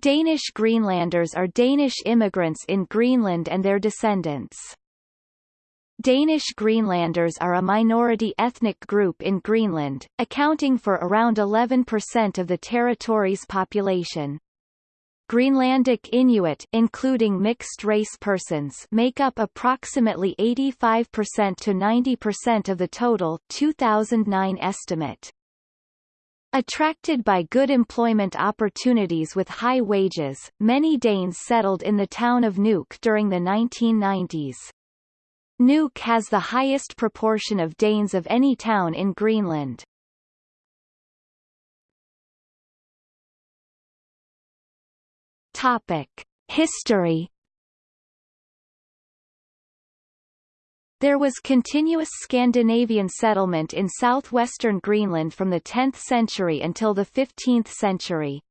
Danish Greenlanders are Danish immigrants in Greenland and their descendants. Danish Greenlanders are a minority ethnic group in Greenland, accounting for around 11% of the territory's population. Greenlandic Inuit including mixed-race persons make up approximately 85% to 90% of the total 2009 estimate. Attracted by good employment opportunities with high wages, many Danes settled in the town of Nuuk during the 1990s. Nuuk has the highest proportion of Danes of any town in Greenland. Topic: History There was continuous Scandinavian settlement in southwestern Greenland from the 10th century until the 15th century.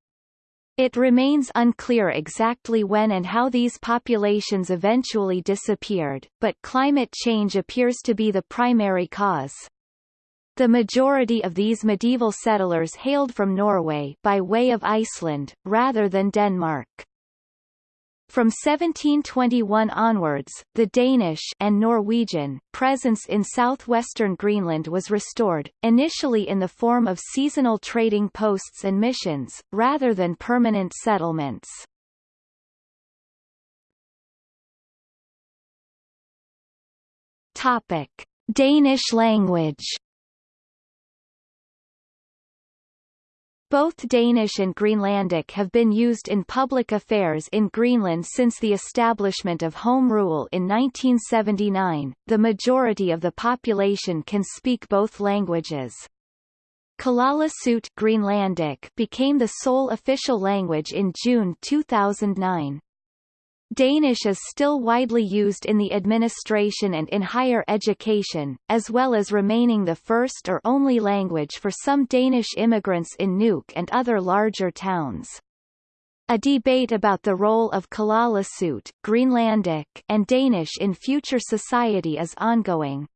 It remains unclear exactly when and how these populations eventually disappeared, but climate change appears to be the primary cause. The majority of these medieval settlers hailed from Norway by way of Iceland, rather than Denmark. From 1721 onwards, the Danish and Norwegian presence in southwestern Greenland was restored, initially in the form of seasonal trading posts and missions, rather than permanent settlements. Topic: Danish language Both Danish and Greenlandic have been used in public affairs in Greenland since the establishment of Home Rule in 1979. The majority of the population can speak both languages. Kalaallisut Greenlandic became the sole official language in June 2009. Danish is still widely used in the administration and in higher education, as well as remaining the first or only language for some Danish immigrants in Nuuk and other larger towns. A debate about the role of Kalaallisut, Greenlandic, and Danish in future society is ongoing.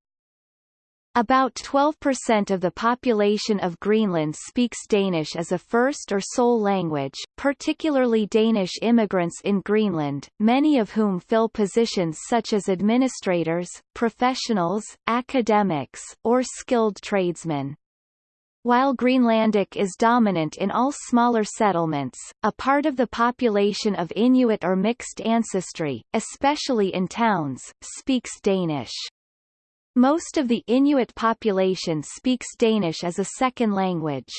About 12% of the population of Greenland speaks Danish as a first or sole language, particularly Danish immigrants in Greenland, many of whom fill positions such as administrators, professionals, academics, or skilled tradesmen. While Greenlandic is dominant in all smaller settlements, a part of the population of Inuit or mixed ancestry, especially in towns, speaks Danish. Most of the Inuit population speaks Danish as a second language.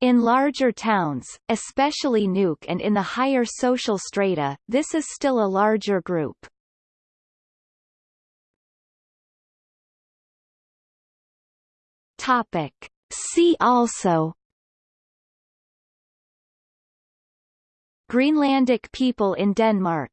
In larger towns, especially Nuuk and in the higher social strata, this is still a larger group. Topic. See also Greenlandic people in Denmark